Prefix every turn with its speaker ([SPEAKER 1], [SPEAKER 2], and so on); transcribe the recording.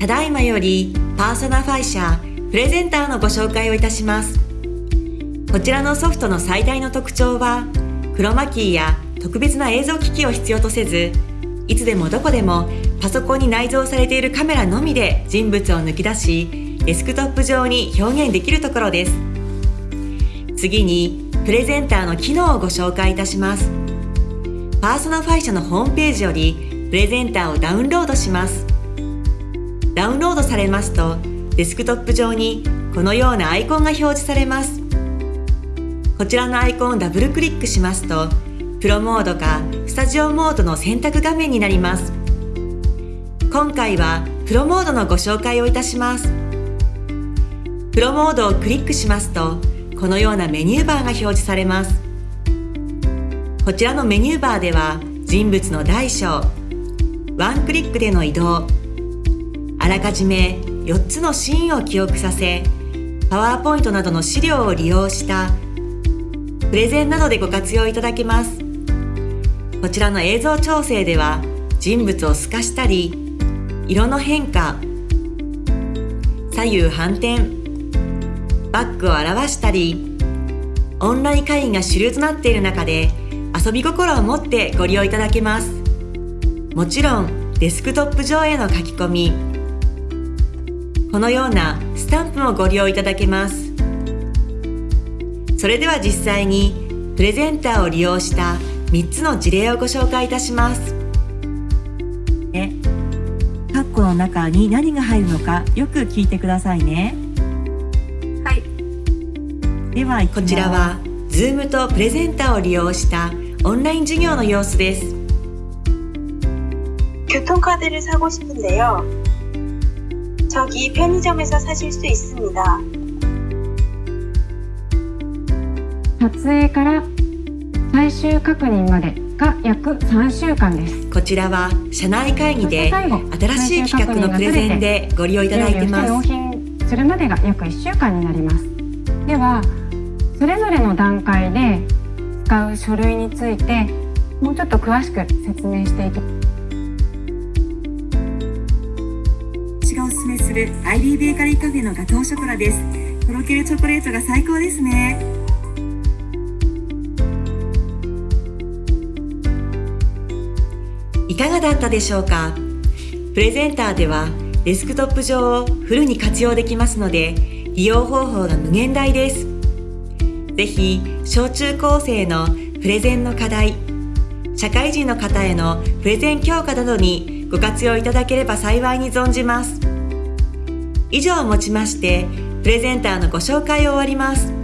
[SPEAKER 1] ただいまよりパーソナファイ社プレゼンターのご紹介をいたします。こちらのソフトの最大の特徴は、クロマキーや特別な映像機器を必要とせず、いつでもどこでもパソコンに内蔵されているカメラのみで人物を抜き出し、デスクトップ上に表現できるところです。次に、プレゼンターの機能をご紹介いたします。パーソナファイ社のホームページよりプレゼンターをダウンロードします。ダウンロードされますとデスクトップ上にこのようなアイコンが表示されます。こちらのアイコンをダブルクリックしますとプロモードかスタジオモードの選択画面になります。今回はプロモードのご紹介をいたします。プロモードをクリックしますとこのようなメニューバーが表示されます。こちらのメニューバーでは人物の大小ワンクリックでの移動らかじめ4つのシーンを記憶させパワーポイントなどの資料を利用したプレゼンなどでご活用いただけます。こちらの映像調整では人物を透かしたり色の変化左右反転バックを表したりオンライン会議が主流となっている中で遊び心を持ってご利用いただけます。もちろんデスクトップ上への書き込みこのようなスタンプもご利用いただけますそれでは実際にプレゼンターを利用した3つの事例をご紹介いたします
[SPEAKER 2] えカッコの中に何が入るのかよく聞いてくださいね
[SPEAKER 1] はいではこちらは Zoom とプレゼンターを利用したオンライン授業の様子です
[SPEAKER 3] 교통카드를사고싶은데요 저기 편의점에서 사실 수 있습니다.
[SPEAKER 4] 撮影から最終確認までが約3週間です。
[SPEAKER 1] こちらは社内会議で新しい企画のプレゼンでご利用いただいてます。
[SPEAKER 4] 納品するまでが約1週間になります。では、それぞれの段階で使う書類についてもうちょっと詳しく説明していきます。
[SPEAKER 2] するアイリーベーカリーカフェのガトーショコラです。とろけるチョコレートが最高ですね。
[SPEAKER 1] いかがだったでしょうか？プレゼンターではデスクトップ上をフルに活用できますので利用方法が無限大です。ぜひ小中高生のプレゼンの課題社会人の方へのプレゼン強化などにご活用いただければ幸いに存じます。以上をもちましてプレゼンターのご紹介を終わります。